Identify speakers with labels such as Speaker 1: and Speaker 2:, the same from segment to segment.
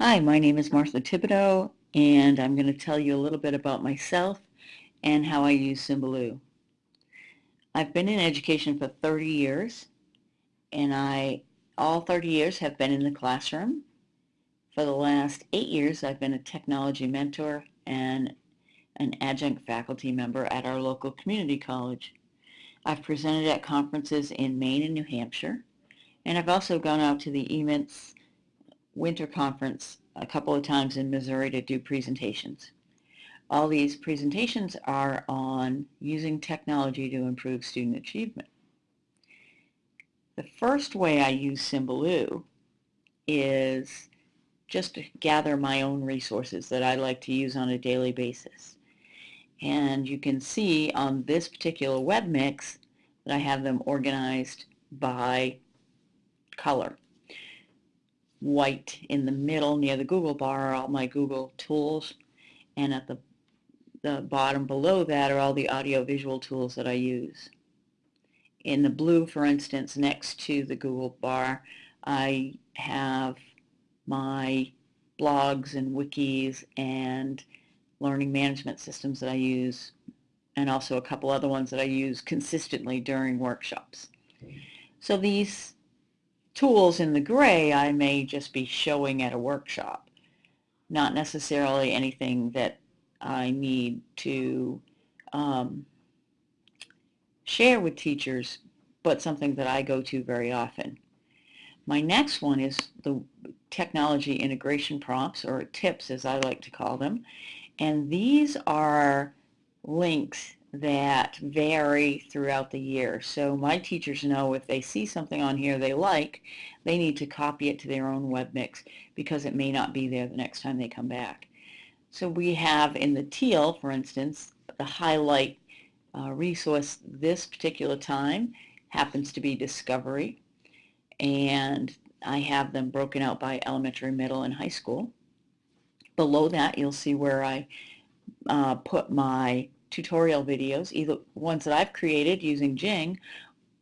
Speaker 1: Hi, my name is Martha Thibodeau, and I'm going to tell you a little bit about myself and how I use Symbaloo. I've been in education for 30 years, and I all 30 years have been in the classroom. For the last eight years, I've been a technology mentor and an adjunct faculty member at our local community college. I've presented at conferences in Maine and New Hampshire, and I've also gone out to the EMINTS winter conference a couple of times in Missouri to do presentations. All these presentations are on using technology to improve student achievement. The first way I use Symbaloo is just to gather my own resources that I like to use on a daily basis. And you can see on this particular web mix that I have them organized by color. White in the middle near the Google bar are all my Google tools and at the, the bottom below that are all the audio-visual tools that I use. In the blue, for instance, next to the Google bar, I have my blogs and wikis and learning management systems that I use and also a couple other ones that I use consistently during workshops. So these tools in the gray I may just be showing at a workshop, not necessarily anything that I need to um, share with teachers, but something that I go to very often. My next one is the technology integration prompts, or tips as I like to call them. And these are links that vary throughout the year. So my teachers know if they see something on here they like, they need to copy it to their own web mix because it may not be there the next time they come back. So we have in the teal, for instance, the highlight uh, resource this particular time happens to be Discovery. And I have them broken out by elementary, middle, and high school. Below that, you'll see where I uh, put my tutorial videos, either ones that I've created using Jing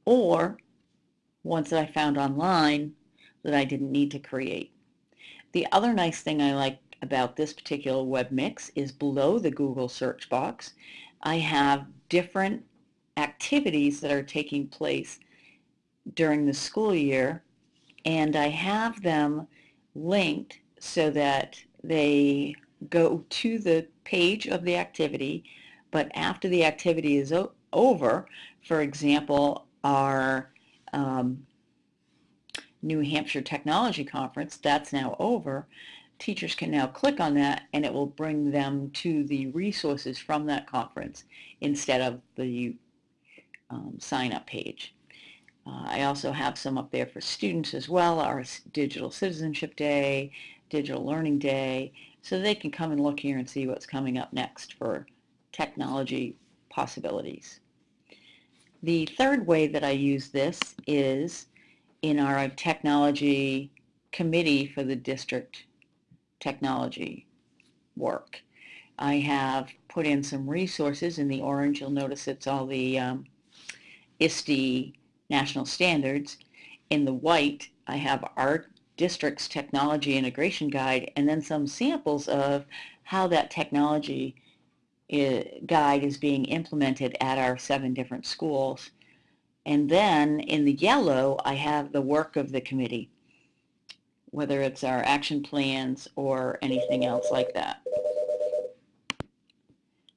Speaker 1: or ones that I found online that I didn't need to create. The other nice thing I like about this particular web mix is below the Google search box I have different activities that are taking place during the school year and I have them linked so that they go to the page of the activity but after the activity is over, for example, our um, New Hampshire Technology Conference, that's now over, teachers can now click on that and it will bring them to the resources from that conference instead of the um, sign-up page. Uh, I also have some up there for students as well, our Digital Citizenship Day, Digital Learning Day, so they can come and look here and see what's coming up next for technology possibilities. The third way that I use this is in our technology committee for the district technology work. I have put in some resources. In the orange, you'll notice it's all the um, ISTE national standards. In the white, I have our district's technology integration guide and then some samples of how that technology guide is being implemented at our seven different schools. And then in the yellow, I have the work of the committee, whether it's our action plans or anything else like that.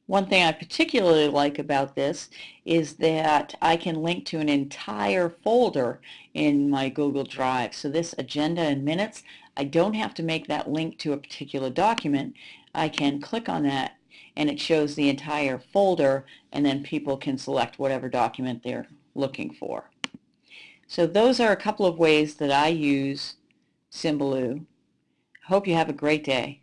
Speaker 1: One thing I particularly like about this is that I can link to an entire folder in my Google Drive. So this agenda and minutes, I don't have to make that link to a particular document. I can click on that and it shows the entire folder and then people can select whatever document they're looking for. So those are a couple of ways that I use Symbaloo. Hope you have a great day.